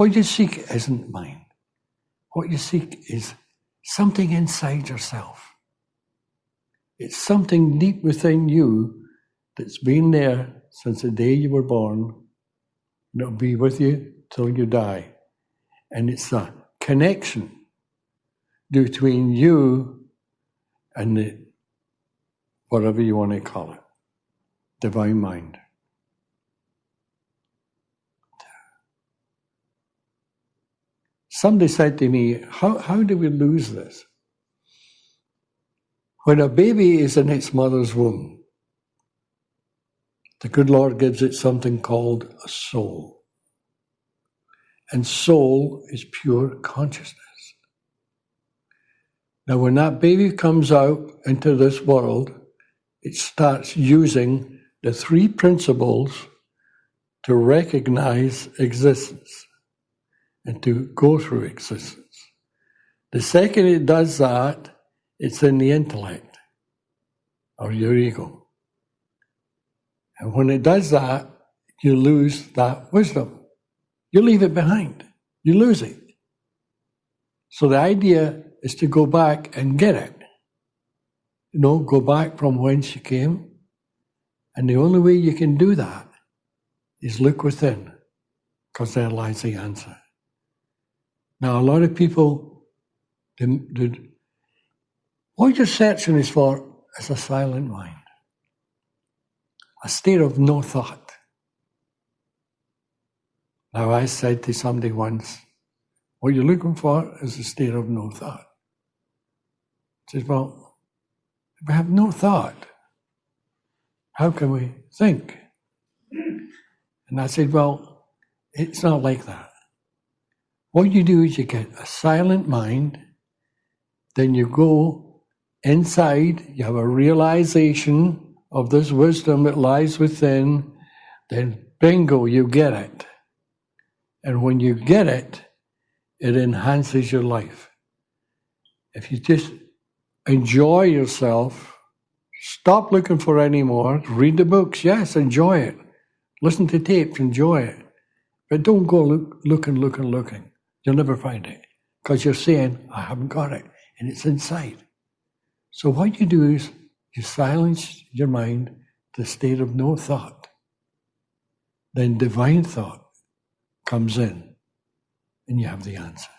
What you seek isn't mind. What you seek is something inside yourself. It's something deep within you that's been there since the day you were born, and it'll be with you till you die. And it's a connection between you and the, whatever you want to call it, divine mind. Somebody said to me, how, how do we lose this? When a baby is in its mother's womb, the good Lord gives it something called a soul. And soul is pure consciousness. Now, when that baby comes out into this world, it starts using the three principles to recognize existence and to go through existence. The second it does that, it's in the intellect or your ego. And when it does that, you lose that wisdom. You leave it behind. You lose it. So the idea is to go back and get it. You know, go back from whence you came. And the only way you can do that is look within, because there lies the answer. Now, a lot of people, they, they, what you're searching is for is a silent mind a state of no thought. Now, I said to somebody once, what you're looking for is a state of no thought. He says, well, if we have no thought, how can we think? And I said, well, it's not like that. What you do is you get a silent mind, then you go inside, you have a realization of this wisdom that lies within, then bingo, you get it. And when you get it, it enhances your life. If you just enjoy yourself, stop looking for any more, read the books, yes, enjoy it. Listen to tapes, enjoy it. But don't go look, looking, looking, looking. You'll never find it because you're saying, I haven't got it, and it's inside. So what you do is you silence your mind to the state of no thought. Then divine thought comes in and you have the answer.